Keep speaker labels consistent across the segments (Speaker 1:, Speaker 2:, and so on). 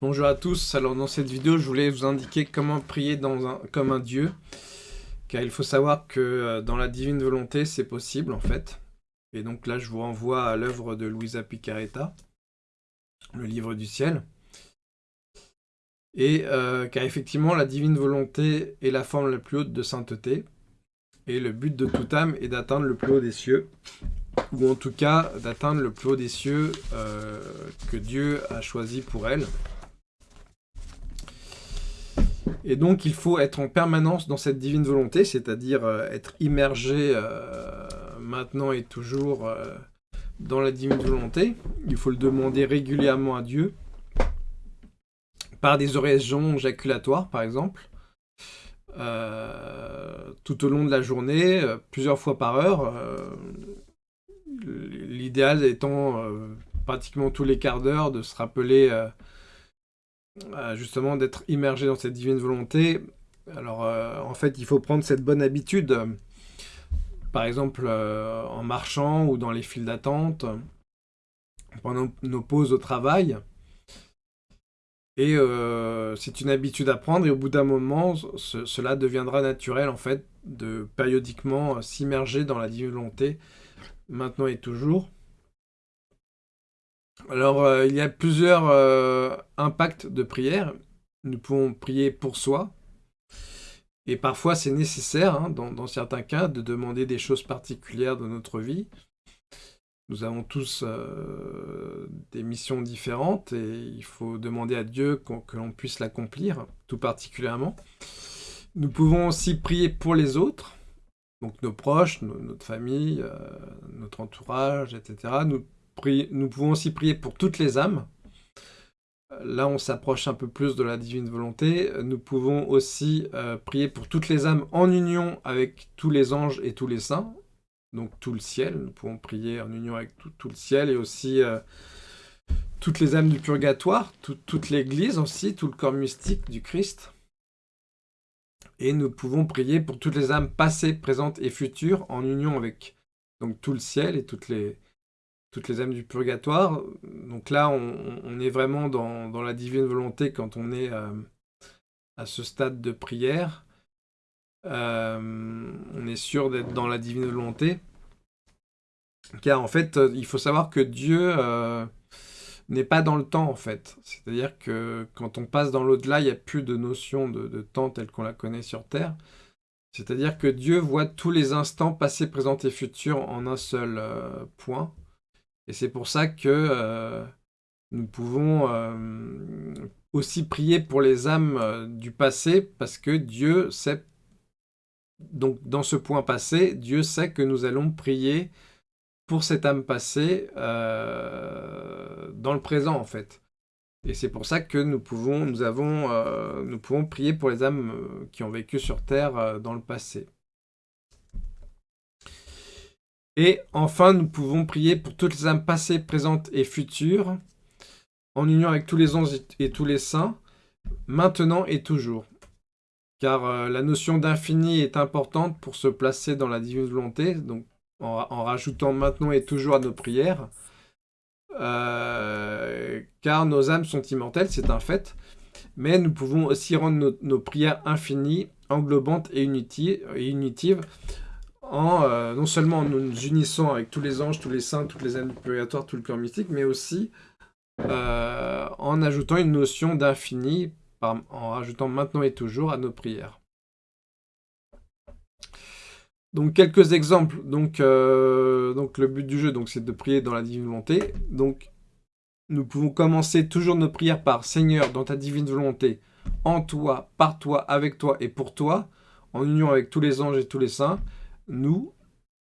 Speaker 1: Bonjour à tous, alors dans cette vidéo je voulais vous indiquer comment prier comme un Dieu. Car il faut savoir que euh, dans la divine volonté c'est possible en fait. Et donc là je vous renvoie à l'œuvre de Luisa Picaretta le livre du ciel. Et euh, car effectivement la divine volonté est la forme la plus haute de sainteté. Et le but de toute âme est d'atteindre le plus haut des cieux. Ou en tout cas d'atteindre le plus haut des cieux euh, que Dieu a choisi pour elle et donc il faut être en permanence dans cette divine volonté, c'est-à-dire euh, être immergé euh, maintenant et toujours euh, dans la divine volonté. Il faut le demander régulièrement à Dieu, par des oraisons jaculatoires par exemple, tout au long de la journée, plusieurs fois par heure. L'idéal étant pratiquement tous les quarts d'heure de se rappeler justement d'être immergé dans cette divine volonté. Alors euh, en fait il faut prendre cette bonne habitude, par exemple euh, en marchant ou dans les files d'attente, pendant nos pauses au travail. Et euh, c'est une habitude à prendre et au bout d'un moment, cela deviendra naturel en fait de périodiquement s'immerger dans la divine volonté, maintenant et toujours. Alors, euh, il y a plusieurs euh, impacts de prière. Nous pouvons prier pour soi. Et parfois, c'est nécessaire, hein, dans, certains cas, de demander des choses particulières de notre vie. Nous avons tous euh, des missions différentes et il faut demander à Dieu que l'on puisse l'accomplir, tout particulièrement. Nous pouvons aussi prier pour les autres, donc nos proches, notre famille, notre entourage, etc. Nous nous pouvons aussi prier pour toutes les âmes. Là, on s'approche un peu plus de la divine volonté. Nous pouvons aussi euh, prier pour toutes les âmes en union avec tous les anges et tous les saints. Donc tout le ciel. Nous pouvons prier en union avec tout, le ciel et aussi euh, toutes les âmes du purgatoire, toute l'Église aussi, tout le corps mystique du Christ. Et nous pouvons prier pour toutes les âmes passées, présentes et futures en union avec donc tout le ciel et toutes les, toutes les âmes du purgatoire. Donc là, on, est vraiment dans, la divine volonté quand on est euh, à ce stade de prière. Euh, on est sûr d'être dans la divine volonté. Car en fait, il faut savoir que Dieu euh, n'est pas dans le temps, en fait. C'est-à-dire que quand on passe dans l'au-delà, il n'y a plus de notion de, de temps telle qu'on la connaît sur Terre. C'est-à-dire que Dieu voit tous les instants passés, présents et futurs en un seul point. Et c'est pour ça que euh, nous pouvons euh, aussi prier pour les âmes euh, du passé, parce que Dieu sait, donc dans ce point passé, Dieu sait que nous allons prier pour cette âme passée dans le présent en fait. Et c'est pour ça que nous pouvons, nous avons, nous pouvons prier pour les âmes qui ont vécu sur Terre dans le passé. Et enfin, nous pouvons prier pour toutes les âmes passées, présentes et futures, en union avec tous les anges et tous les saints, maintenant et toujours. Car euh, la notion d'infini est importante pour se placer dans la divine volonté, donc en, rajoutant maintenant et toujours à nos prières. Euh, car nos âmes sont immortelles, c'est un fait, mais nous pouvons aussi rendre nos, prières infinies, englobantes et, et unitives, euh, non seulement en nous unissant avec tous les anges, tous les saints, toutes les âmes du purgatoire, tout le cœur mystique, mais aussi euh, en ajoutant une notion d'infini, en rajoutant maintenant et toujours à nos prières. Donc quelques exemples. Donc, euh, le but du jeu, c'est de prier dans la divine volonté. Donc nous pouvons commencer toujours nos prières par Seigneur, dans ta divine volonté, en toi, par toi, avec toi et pour toi, en union avec tous les anges et tous les saints nous,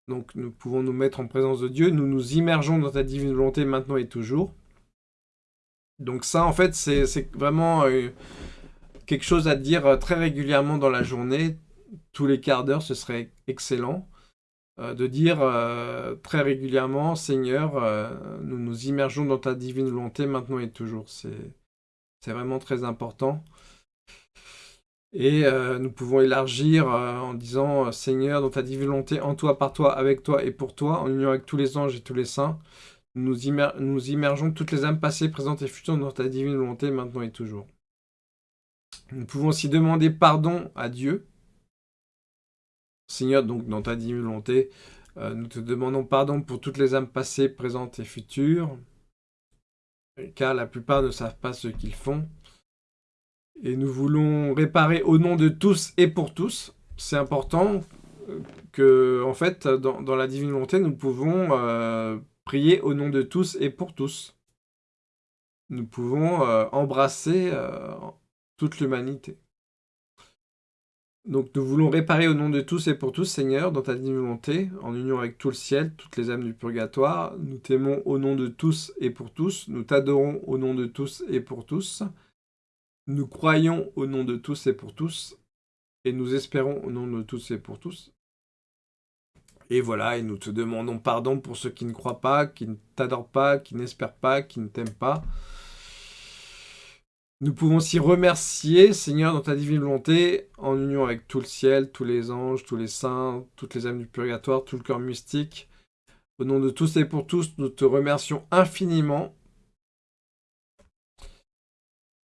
Speaker 1: donc nous pouvons nous mettre en présence de Dieu, nous nous immergeons dans ta divine volonté maintenant et toujours. Donc ça, en fait, c'est vraiment euh, quelque chose à dire euh, très régulièrement dans la journée. Tous les quarts d'heure, ce serait excellent euh, de dire très régulièrement, Seigneur, nous nous immergeons dans ta divine volonté maintenant et toujours. C'est vraiment très important. Et euh, nous pouvons élargir euh, en disant euh, Seigneur, dans ta divine volonté, en toi, par toi, avec toi et pour toi, en union avec tous les anges et tous les saints, nous, nous immergeons toutes les âmes passées, présentes et futures dans ta divine volonté, maintenant et toujours. Nous pouvons aussi demander pardon à Dieu. Seigneur, donc dans ta divine volonté, nous te demandons pardon pour toutes les âmes passées, présentes et futures, car la plupart ne savent pas ce qu'ils font. Et nous voulons réparer au nom de tous et pour tous. C'est important euh, que, en fait, dans, la divine volonté, nous pouvons euh, prier au nom de tous et pour tous. Nous pouvons embrasser toute l'humanité. Donc nous voulons réparer au nom de tous et pour tous, Seigneur, dans ta divine volonté, en union avec tout le ciel, toutes les âmes du purgatoire. Nous t'aimons au nom de tous et pour tous. Nous t'adorons au nom de tous et pour tous. Nous croyons au nom de tous et pour tous. Et nous espérons au nom de tous et pour tous. Et voilà, et nous te demandons pardon pour ceux qui ne croient pas, qui ne t'adorent pas, qui n'espèrent pas, qui ne t'aiment pas. Nous pouvons aussi remercier, Seigneur, dans ta divine volonté, en union avec tout le ciel, tous les anges, tous les saints, toutes les âmes du purgatoire, tout le cœur mystique. Au nom de tous et pour tous, nous te remercions infiniment.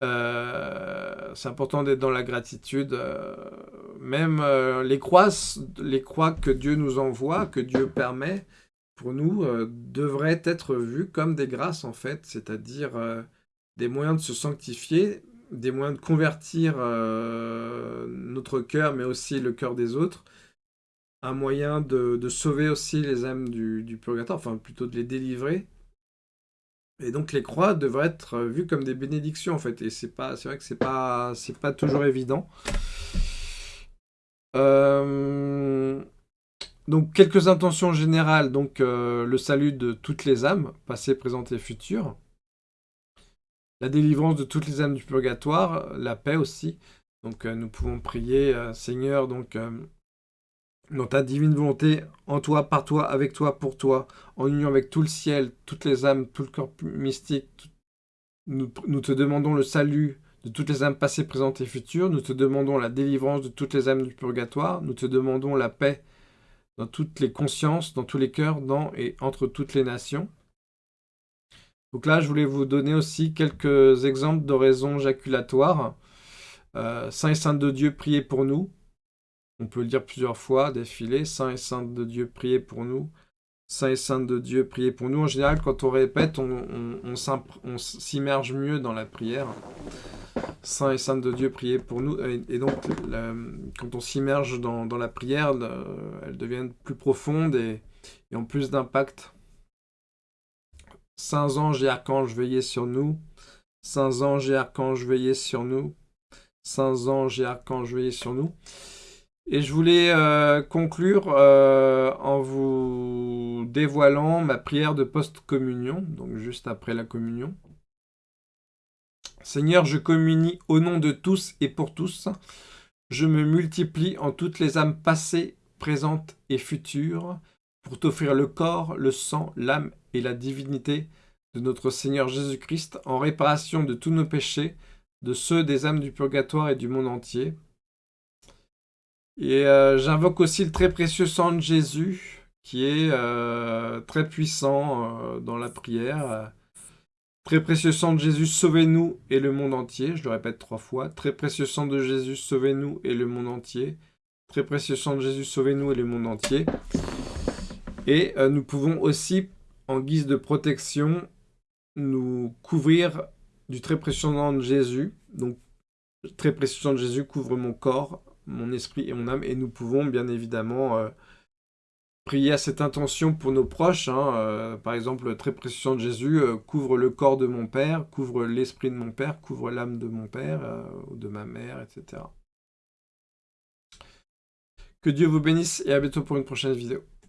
Speaker 1: Euh, c'est important d'être dans la gratitude. Euh, même euh, les, croix, les croix que Dieu nous envoie, que Dieu permet, pour nous, devraient être vues comme des grâces, en fait. C'est-à-dire des moyens de se sanctifier, des moyens de convertir notre cœur, mais aussi le cœur des autres, un moyen de, sauver aussi les âmes du, purgatoire, enfin plutôt de les délivrer. Et donc les croix devraient être vues comme des bénédictions en fait, et c'est pas, c'est vrai que c'est pas, pas toujours évident. Euh, donc quelques intentions générales, donc euh, le salut de toutes les âmes, passées, présentes et futures la délivrance de toutes les âmes du purgatoire, la paix aussi. Donc euh, nous pouvons prier, Seigneur, donc dans ta divine volonté, en toi, par toi, avec toi, pour toi, en union avec tout le ciel, toutes les âmes, tout le corps mystique, nous, te demandons le salut de toutes les âmes passées, présentes et futures, nous te demandons la délivrance de toutes les âmes du purgatoire, nous te demandons la paix dans toutes les consciences, dans tous les cœurs, dans et entre toutes les nations. Donc là, je voulais vous donner aussi quelques exemples d'oraisons jaculatoires. Euh, Saint et Sainte de Dieu, priez pour nous. On peut le dire plusieurs fois, défiler. Saint et Sainte de Dieu, priez pour nous. Saint et Sainte de Dieu, priez pour nous. En général, quand on répète, on, s'immerge mieux dans la prière. Saint et Sainte de Dieu, priez pour nous. Et, donc, quand on s'immerge dans, la prière, elle devient plus profonde et, et en plus d'impact. Saints anges et archanges, veillez sur nous. Saints anges et archanges, veillez sur nous. Saints anges et archanges, veillez sur nous. Et je voulais euh, conclure euh, en vous dévoilant ma prière de post-communion, donc juste après la communion. Seigneur, je communie au nom de tous et pour tous. Je me multiplie en toutes les âmes passées, présentes et futures, pour t'offrir le corps, le sang, l'âme et la divinité de notre Seigneur Jésus-Christ en réparation de tous nos péchés, de ceux des âmes du purgatoire et du monde entier. Et euh, j'invoque aussi le très précieux sang de Jésus, qui est euh, très puissant euh, dans la prière. Très précieux sang de Jésus, sauvez-nous et le monde entier. Je le répète trois fois. Très précieux sang de Jésus, sauvez-nous et le monde entier. Très précieux sang de Jésus, sauvez-nous et le monde entier. Et nous pouvons aussi en guise de protection, nous couvrir du très précieux nom de Jésus. Donc, très précieux nom de Jésus couvre mon corps, mon esprit et mon âme. Et nous pouvons bien évidemment euh, prier à cette intention pour nos proches. Hein. Euh, par exemple, le très précieux de Jésus euh, couvre le corps de mon père, couvre l'esprit de mon père, couvre l'âme de mon père ou de ma mère, etc. Que Dieu vous bénisse et à bientôt pour une prochaine vidéo.